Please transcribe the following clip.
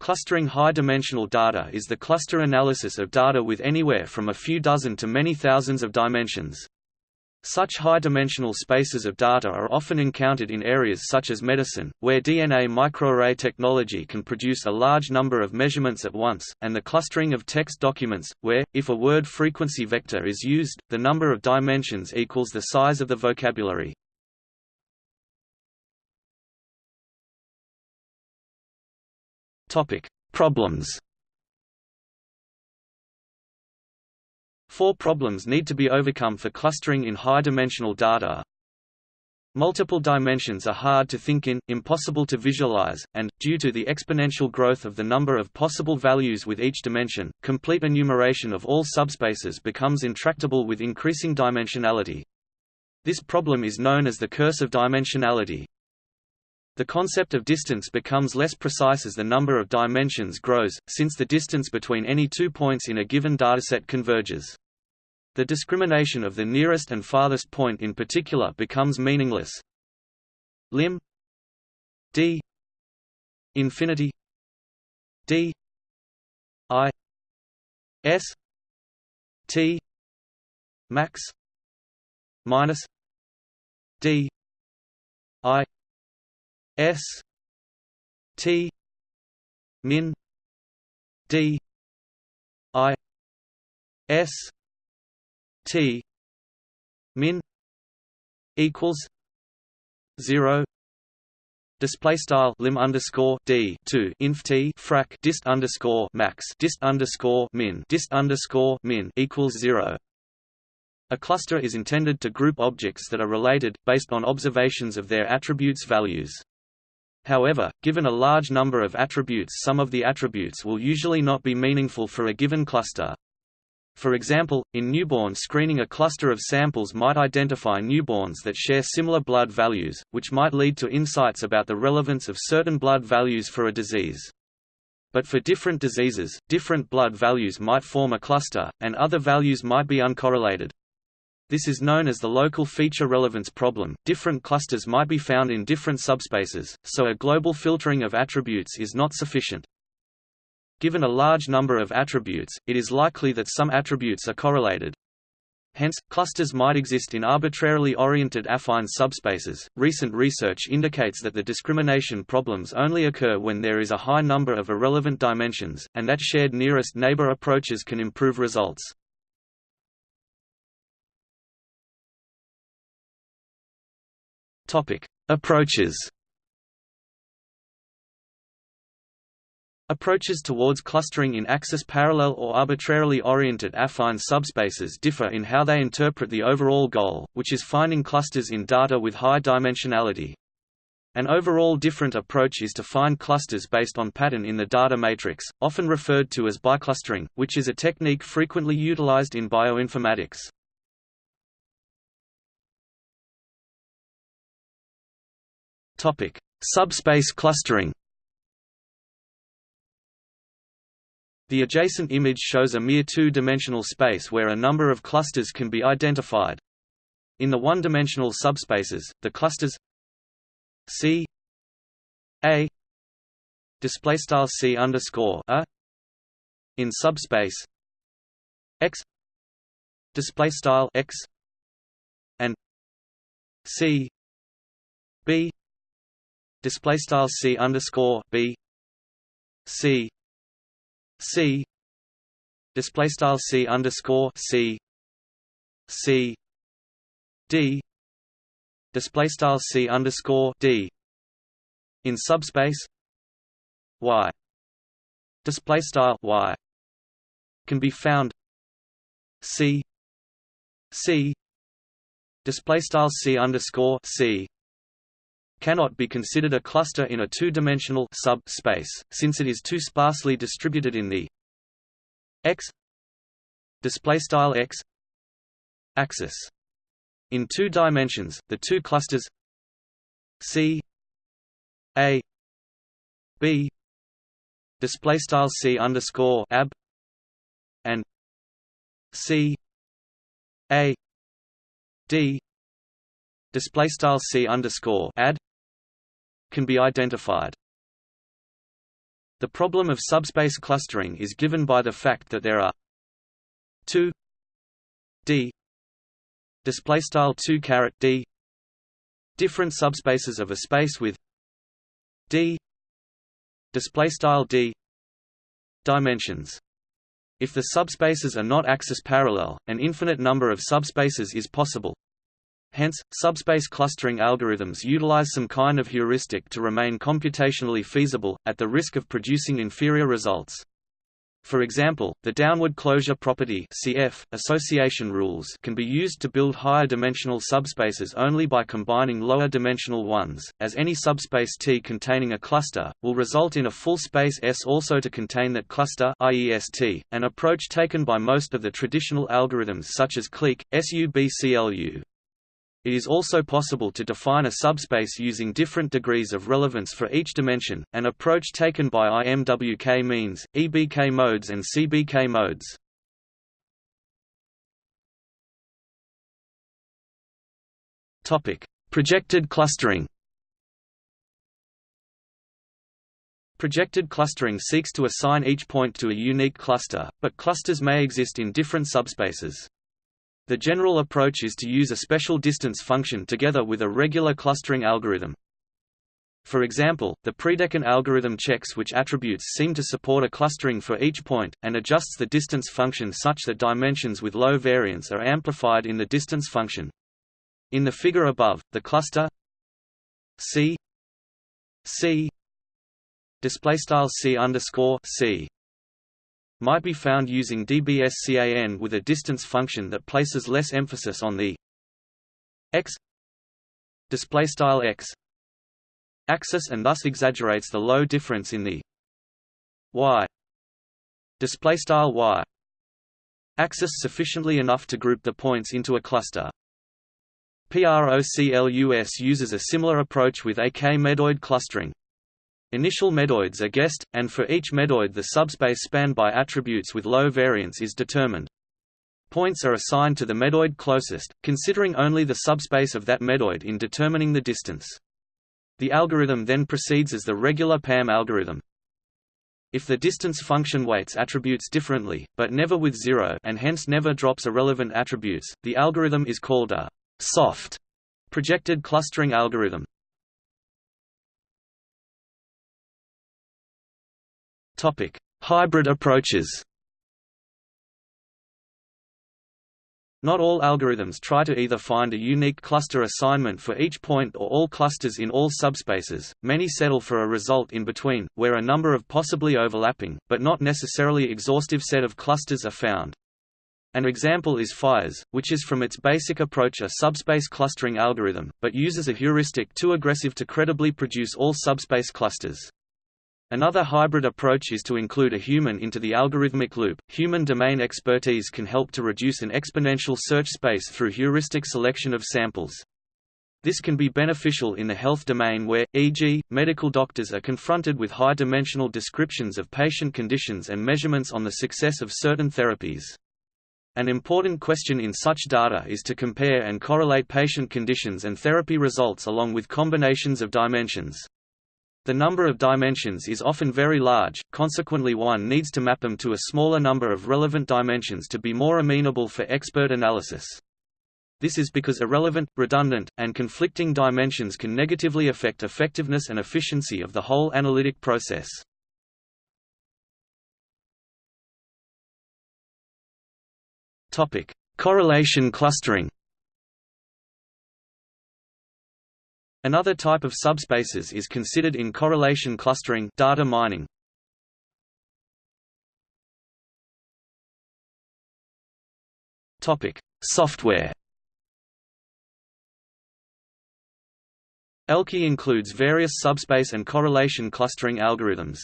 Clustering high-dimensional data is the cluster analysis of data with anywhere from a few dozen to many thousands of dimensions. Such high-dimensional spaces of data are often encountered in areas such as medicine, where DNA microarray technology can produce a large number of measurements at once, and the clustering of text documents, where, if a word frequency vector is used, the number of dimensions equals the size of the vocabulary. Problems. Four problems need to be overcome for clustering in high-dimensional data. Multiple dimensions are hard to think in, impossible to visualize, and, due to the exponential growth of the number of possible values with each dimension, complete enumeration of all subspaces becomes intractable with increasing dimensionality. This problem is known as the curse of dimensionality. The concept of distance becomes less precise as the number of dimensions grows, since the distance between any two points in a given dataset converges. The discrimination of the nearest and farthest point in particular becomes meaningless. Lim. D. Infinity. D. I. S. T. Max. Minus. D. I S T min D I S T min equals zero Display style lim underscore d two inf t frac dist underscore max dist underscore min dist underscore min equals zero. A cluster is intended to group objects that are related, based on observations of their attributes values. However, given a large number of attributes some of the attributes will usually not be meaningful for a given cluster. For example, in newborn screening a cluster of samples might identify newborns that share similar blood values, which might lead to insights about the relevance of certain blood values for a disease. But for different diseases, different blood values might form a cluster, and other values might be uncorrelated. This is known as the local feature relevance problem. Different clusters might be found in different subspaces, so a global filtering of attributes is not sufficient. Given a large number of attributes, it is likely that some attributes are correlated. Hence, clusters might exist in arbitrarily oriented affine subspaces. Recent research indicates that the discrimination problems only occur when there is a high number of irrelevant dimensions, and that shared nearest neighbor approaches can improve results. Topic: Approaches. Approaches towards clustering in axis parallel or arbitrarily oriented affine subspaces differ in how they interpret the overall goal, which is finding clusters in data with high dimensionality. An overall different approach is to find clusters based on pattern in the data matrix, often referred to as biclustering, which is a technique frequently utilized in bioinformatics. Topic: Subspace clustering. The adjacent image shows a mere two-dimensional space where a number of clusters can be identified. In the one-dimensional subspaces, the clusters C A display style C underscore A in subspace X display style X and C B display style c underscore b c c display style c underscore c c d display style c underscore d in subspace y display style y can be found c c display style c underscore c cannot be considered a cluster in a two-dimensional sub-space, since it is too sparsely distributed in the x displaystyle x axis. In two dimensions, the two clusters C A B displaystyle C underscore ab and C A D display style c underscore ad can be identified. The problem of subspace clustering is given by the fact that there are 2 d display style 2 caret d different subspaces of a space with d display style d dimensions if the subspaces are not axis parallel an infinite number of subspaces is possible hence subspace clustering algorithms utilize some kind of heuristic to remain computationally feasible at the risk of producing inferior results for example, the downward closure property CF, association rules can be used to build higher dimensional subspaces only by combining lower dimensional ones, as any subspace T containing a cluster, will result in a full space S also to contain that cluster an approach taken by most of the traditional algorithms such as clique, SUBCLU. It is also possible to define a subspace using different degrees of relevance for each dimension, an approach taken by IMWK means, EBK modes and CBK modes. Projected clustering Projected clustering seeks to assign each point to a unique cluster, but clusters may exist in different subspaces. The general approach is to use a special distance function together with a regular clustering algorithm. For example, the PreDeCon algorithm checks which attributes seem to support a clustering for each point, and adjusts the distance function such that dimensions with low variance are amplified in the distance function. In the figure above, the cluster C C display style C underscore C might be found using DBSCAN with a distance function that places less emphasis on the x display style x axis and thus exaggerates the low difference in the y display style y axis sufficiently enough to group the points into a cluster. PROCLUS uses a similar approach with AK-medoid clustering. Initial medoids are guessed, and for each medoid the subspace spanned by attributes with low variance is determined. Points are assigned to the medoid closest, considering only the subspace of that medoid in determining the distance. The algorithm then proceeds as the regular PAM algorithm. If the distance function weights attributes differently, but never with zero and hence never drops irrelevant attributes, the algorithm is called a soft projected clustering algorithm. Topic: Hybrid approaches. Not all algorithms try to either find a unique cluster assignment for each point or all clusters in all subspaces, many settle for a result in between, where a number of possibly overlapping, but not necessarily exhaustive set of clusters are found. An example is FIRES, which is from its basic approach a subspace clustering algorithm, but uses a heuristic too aggressive to credibly produce all subspace clusters. Another hybrid approach is to include a human into the algorithmic loop. Human domain expertise can help to reduce an exponential search space through heuristic selection of samples. This can be beneficial in the health domain where, e.g., medical doctors are confronted with high-dimensional descriptions of patient conditions and measurements on the success of certain therapies. An important question in such data is to compare and correlate patient conditions and therapy results along with combinations of dimensions. The number of dimensions is often very large, consequently one needs to map them to a smaller number of relevant dimensions to be more amenable for expert analysis. This is because irrelevant, redundant, and conflicting dimensions can negatively affect effectiveness and efficiency of the whole analytic process. Correlation clustering Another type of subspaces is considered in correlation clustering data mining. Topic: Software. Elki includes various subspace and correlation clustering algorithms.